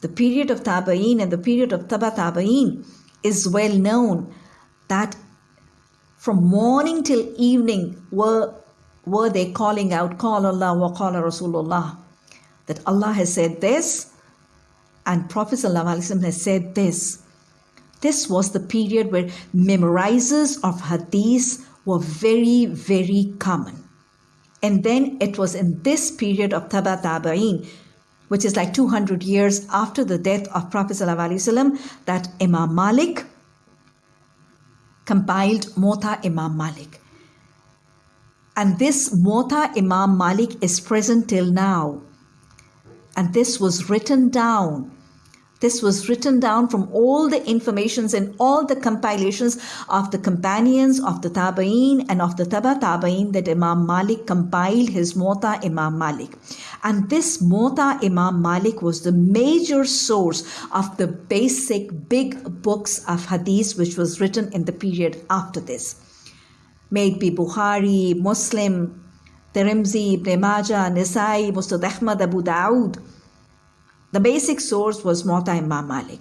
the period of Tabain and the period of Taba Tabain is well known that from morning till evening were, were they calling out, Qala Allah wa Qala Rasulullah, that Allah has said this and Prophet has said this. This was the period where memorizers of hadith were very, very common. And then it was in this period of Taba Tabain, which is like 200 years after the death of Prophet ﷺ, that Imam Malik compiled Muwatta Imam Malik. And this Muwatta Imam Malik is present till now. And this was written down this was written down from all the informations and all the compilations of the companions of the Tabain and of the Taba Tabain that Imam Malik compiled his Muwatta Imam Malik. And this Muwatta Imam Malik was the major source of the basic big books of Hadith which was written in the period after this. May it be Bukhari, Muslim, Tirmidhi, Ibn Majah, Nisai, Musnad Ahmad, Abu Dawood, the basic source was Muwatta Imam Malik.